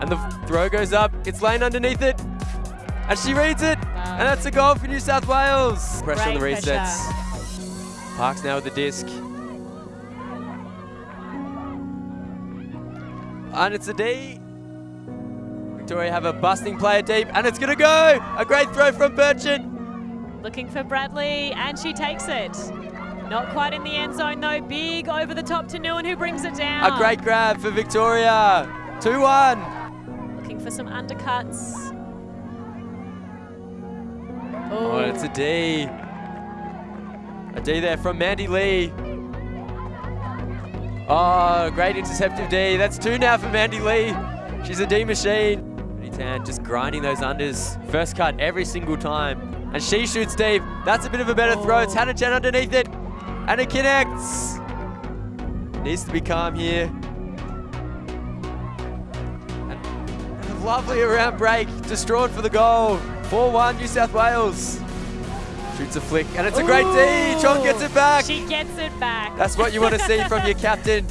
And the throw goes up. It's Lane underneath it. And she reads it. And that's a goal for New South Wales. Pressure on the resets. pressure. Parks now with the disc. And it's a D. Victoria have a busting player deep, and it's going to go. A great throw from Burchett. Looking for Bradley, and she takes it. Not quite in the end zone, though. Big over the top to Nguyen, who brings it down. A great grab for Victoria. 2-1. Looking for some undercuts. Oh, and it's a D. A D there from Mandy Lee. Oh, great interceptive D. That's two now for Mandy Lee. She's a D machine. Tan just grinding those unders. First cut every single time. And she shoots deep. That's a bit of a better throw. It's Oh. Hannah Chen underneath it. And it connects. Needs to be calm here. Lovely around break. Distraught for the goal. 4-1 New South Wales. Shoots a flick. And it's a great D. Chong gets it back. She gets it back. That's what you want to see from your captain.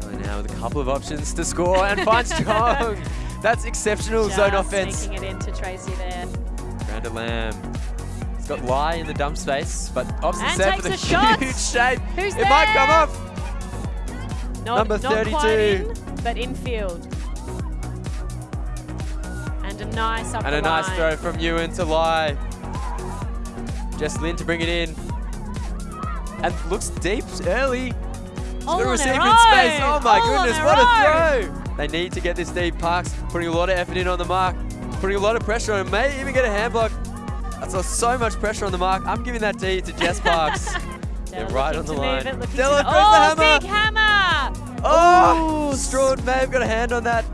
Going now with a couple of options to score and finds Chong. That's exceptional Just zone offense. Sneaking it into Tracy there. Miranda Lamb. He's got Lie in the dump space, but opts And set with a, takes a shot. huge shape. Who's it might come off. Not, Number not quite 32. in, but infield. And a nice up And a nice throw from Ewan to Lie. Jess Lynn to bring it in. And looks deep early. All the in space. Oh my All goodness, what own. a throw! They need to get this deep. Parks putting a lot of effort in on the mark, putting a lot of pressure on him. May even get a hand block. That's so much pressure on the mark. I'm giving that D to Jess Parks. They're right on the line. It, Della throws oh, the hammer. big hammer! Oh, Stroud may have got a hand on that.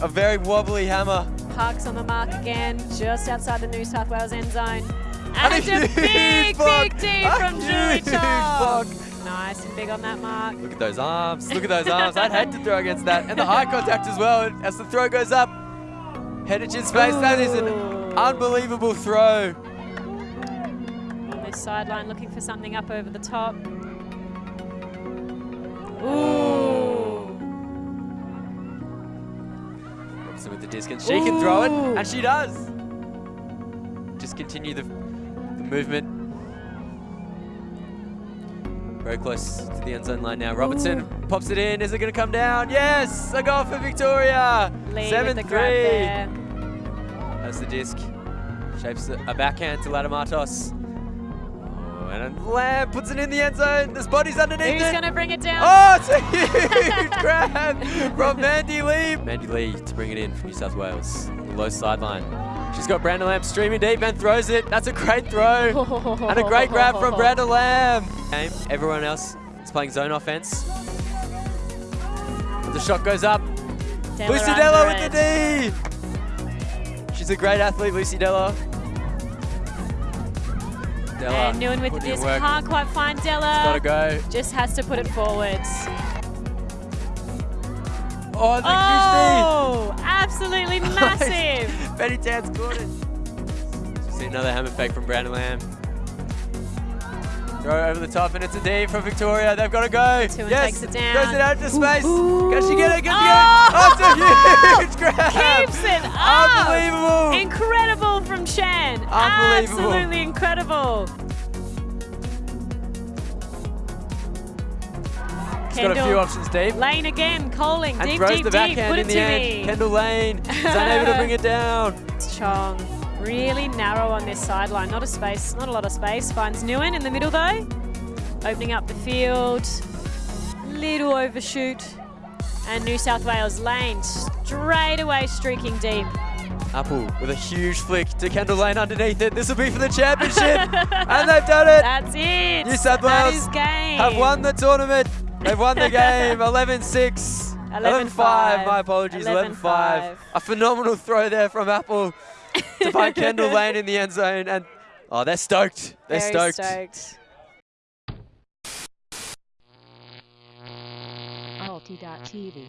A very wobbly hammer. Parks on the mark again, just outside the New South Wales end zone. And And, a a, big, block. big D from Julie. Chong. Nice and big on that mark. Look at those arms. Look at those arms. I'd hate to throw against that. And the eye contact as well as the throw goes up. Headed in space. That is an unbelievable throw. On this sideline, looking for something up over the top. Ooh. With the disc and she can throw it. And she does. Just continue the, the movement. Very close to the end zone line now. Robertson pops it in. Is it going to come down? Yes! A goal for Victoria. Lee 7 with the grab 3. That's the disc. Shapes a backhand to Ladamatos. And then Lamb puts it in the end zone. There's bodies underneath Who's it. going to bring it down? Oh, it's a huge grab from Mandy Lee. Mandy Lee to bring it in from New South Wales. The low sideline. She's got Brandon Lamb streaming deep and throws it. That's a great throw. And a great grab from Brandon Lamb. Game. Everyone else is playing zone offense. The shot goes up. Della Lucy Della with it. the D. She's a great athlete, Lucy Della. Della. And Nguyen with the putting in disc. Can't quite find Della. Gotta go. Just has to put it forwards. Oh, the Oh, absolutely massive. Betty Tan scored it. See another hammer fake from Brandon Lamb. Throw over the top, and it's a D from Victoria. They've got to go. Two and yes, takes it down. Goes it out to space. Ooh. Can she get it? Can she Oh! get it? Oh, it's a huge grab. Keeps it up. Unbelievable. Incredible from Chen. Unbelievable. Absolutely incredible. She's got a few options deep. Lane again, calling And deep, throws deep, the deep. Put in it the to end. me. Kendall Lane is unable to bring it down. It's Chong. Really narrow on this sideline. Not a space, not a lot of space. Finds Nguyen in the middle though. Opening up the field. Little overshoot. And New South Wales Lane straight away streaking deep. Apple with a huge flick to Kendall Lane underneath it. This will be for the championship. and they've done it. That's it. New South Wales game. have won the tournament. They've won the game 11-6. 11-5, my apologies, 11-5. 11-5. A phenomenal throw there from Apple to find Kendall Lane in the end zone. And oh, they're stoked. They're Very stoked. stoked. Alti.tv.